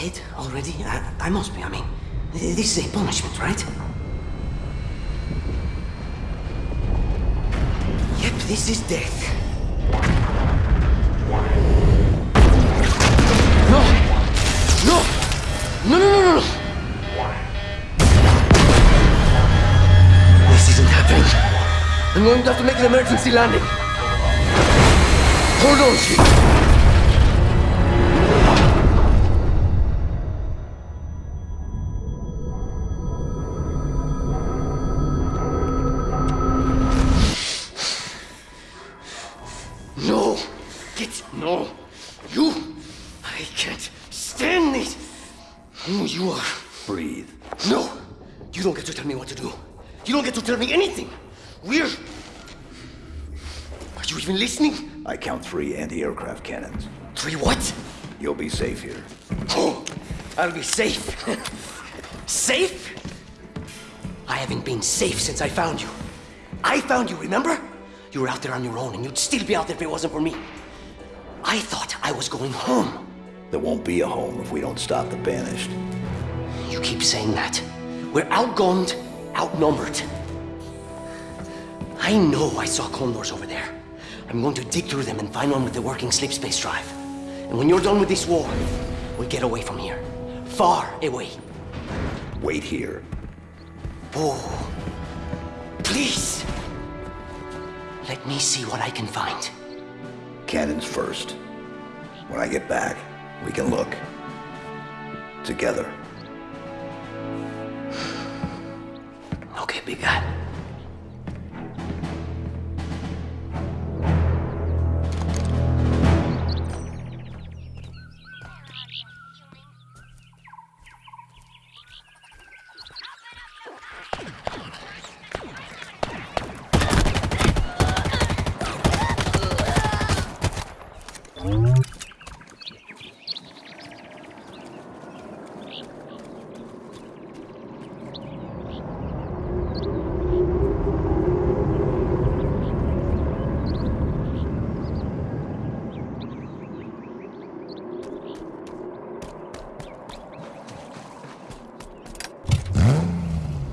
Dead already? I, I must be, I mean. This is a punishment, right? Yep, this is death. No! No! No, no, no, no, no! This isn't happening. I'm going to have to make an emergency landing. Hold on, shit. Tell me anything. We're. Are you even listening? I count three anti-aircraft cannons. Three what? You'll be safe here. Oh, I'll be safe. safe? I haven't been safe since I found you. I found you, remember? You were out there on your own, and you'd still be out there if it wasn't for me. I thought I was going home. There won't be a home if we don't stop the Banished. You keep saying that. We're outgunned, outnumbered. I know I saw condors over there. I'm going to dig through them and find one with a working slipspace drive. And when you're done with this war, we'll get away from here. Far away. Wait here. Oh, please. Let me see what I can find. Cannons first. When I get back, we can look. Together. Okay, big guy.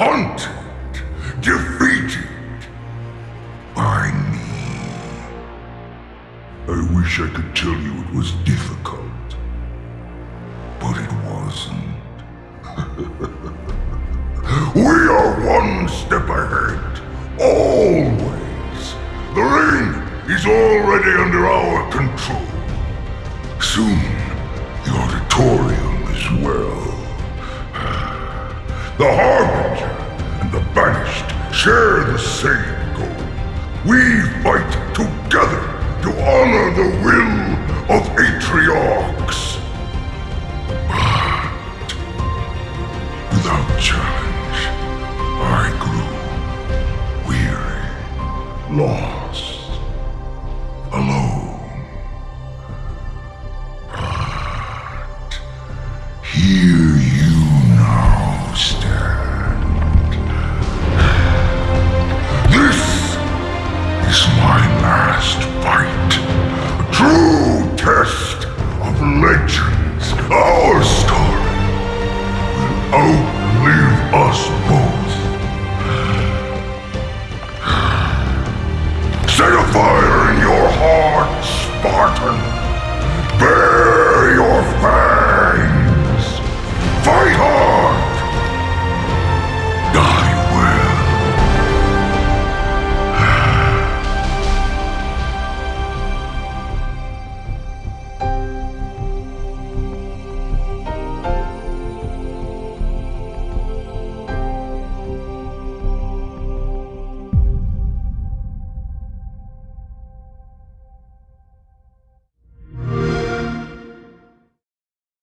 hunted, defeated by me. I wish I could tell you it was difficult, but it wasn't. we are one step ahead, always. The ring is already under our control. Soon, the auditorium as well. The and the banished share the same goal. We fight together to honor the will of Atriox. But without challenge, I grew weary, lost.